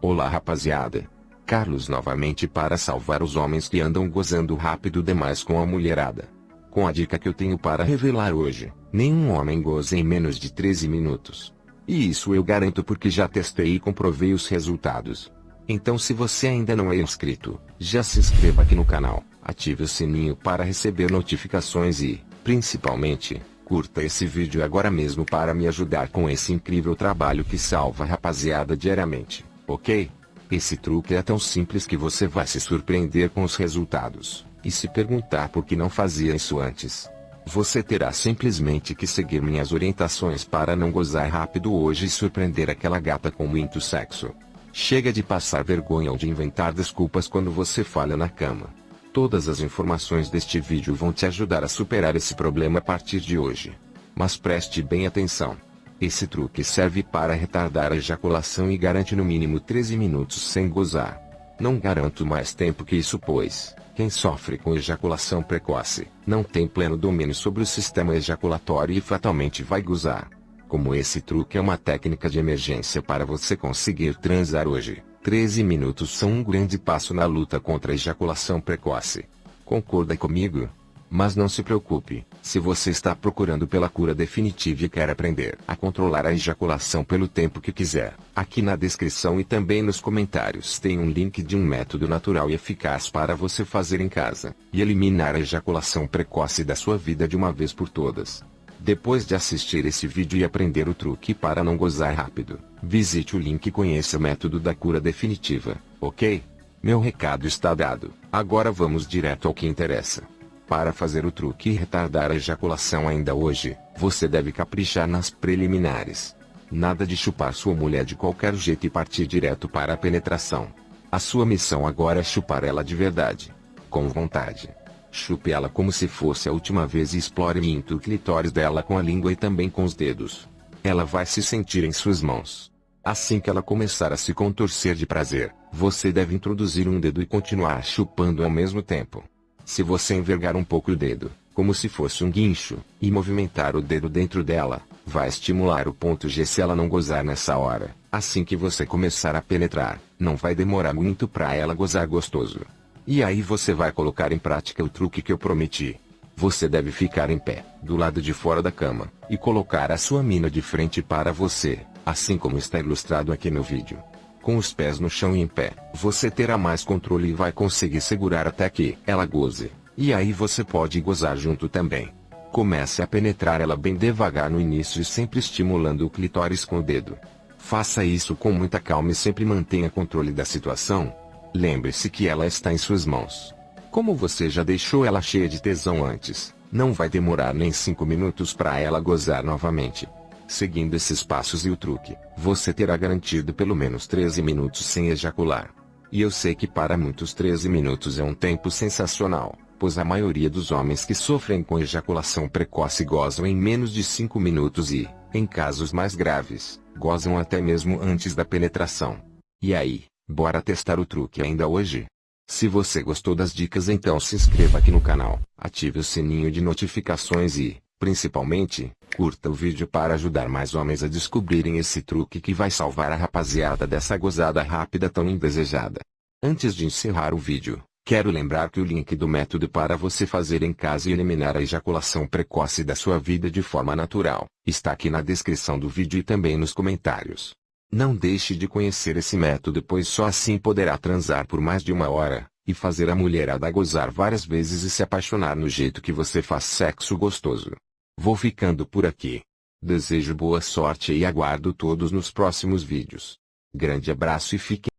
Olá rapaziada. Carlos novamente para salvar os homens que andam gozando rápido demais com a mulherada. Com a dica que eu tenho para revelar hoje, nenhum homem goza em menos de 13 minutos. E isso eu garanto porque já testei e comprovei os resultados. Então se você ainda não é inscrito, já se inscreva aqui no canal, ative o sininho para receber notificações e, principalmente, curta esse vídeo agora mesmo para me ajudar com esse incrível trabalho que salva a rapaziada diariamente ok? Esse truque é tão simples que você vai se surpreender com os resultados, e se perguntar por que não fazia isso antes. Você terá simplesmente que seguir minhas orientações para não gozar rápido hoje e surpreender aquela gata com muito sexo. Chega de passar vergonha ou de inventar desculpas quando você falha na cama. Todas as informações deste vídeo vão te ajudar a superar esse problema a partir de hoje. Mas preste bem atenção. Esse truque serve para retardar a ejaculação e garante no mínimo 13 minutos sem gozar. Não garanto mais tempo que isso pois, quem sofre com ejaculação precoce, não tem pleno domínio sobre o sistema ejaculatório e fatalmente vai gozar. Como esse truque é uma técnica de emergência para você conseguir transar hoje, 13 minutos são um grande passo na luta contra a ejaculação precoce. Concorda comigo? Mas não se preocupe, se você está procurando pela cura definitiva e quer aprender a controlar a ejaculação pelo tempo que quiser, aqui na descrição e também nos comentários tem um link de um método natural e eficaz para você fazer em casa, e eliminar a ejaculação precoce da sua vida de uma vez por todas. Depois de assistir esse vídeo e aprender o truque para não gozar rápido, visite o link e conheça o método da cura definitiva, ok? Meu recado está dado, agora vamos direto ao que interessa. Para fazer o truque e retardar a ejaculação ainda hoje, você deve caprichar nas preliminares. Nada de chupar sua mulher de qualquer jeito e partir direto para a penetração. A sua missão agora é chupar ela de verdade. Com vontade. Chupe ela como se fosse a última vez e explore muito o clitóris dela com a língua e também com os dedos. Ela vai se sentir em suas mãos. Assim que ela começar a se contorcer de prazer, você deve introduzir um dedo e continuar chupando ao mesmo tempo. Se você envergar um pouco o dedo, como se fosse um guincho, e movimentar o dedo dentro dela, vai estimular o ponto G se ela não gozar nessa hora. Assim que você começar a penetrar, não vai demorar muito para ela gozar gostoso. E aí você vai colocar em prática o truque que eu prometi. Você deve ficar em pé, do lado de fora da cama, e colocar a sua mina de frente para você, assim como está ilustrado aqui no vídeo com os pés no chão e em pé, você terá mais controle e vai conseguir segurar até que ela goze. E aí você pode gozar junto também. Comece a penetrar ela bem devagar no início e sempre estimulando o clitóris com o dedo. Faça isso com muita calma e sempre mantenha controle da situação. Lembre-se que ela está em suas mãos. Como você já deixou ela cheia de tesão antes, não vai demorar nem 5 minutos para ela gozar novamente. Seguindo esses passos e o truque, você terá garantido pelo menos 13 minutos sem ejacular. E eu sei que para muitos 13 minutos é um tempo sensacional, pois a maioria dos homens que sofrem com ejaculação precoce gozam em menos de 5 minutos e, em casos mais graves, gozam até mesmo antes da penetração. E aí, bora testar o truque ainda hoje? Se você gostou das dicas então se inscreva aqui no canal, ative o sininho de notificações e, Principalmente, curta o vídeo para ajudar mais homens a descobrirem esse truque que vai salvar a rapaziada dessa gozada rápida tão indesejada. Antes de encerrar o vídeo, quero lembrar que o link do método para você fazer em casa e eliminar a ejaculação precoce da sua vida de forma natural, está aqui na descrição do vídeo e também nos comentários. Não deixe de conhecer esse método pois só assim poderá transar por mais de uma hora, e fazer a mulherada gozar várias vezes e se apaixonar no jeito que você faz sexo gostoso. Vou ficando por aqui. Desejo boa sorte e aguardo todos nos próximos vídeos. Grande abraço e fiquem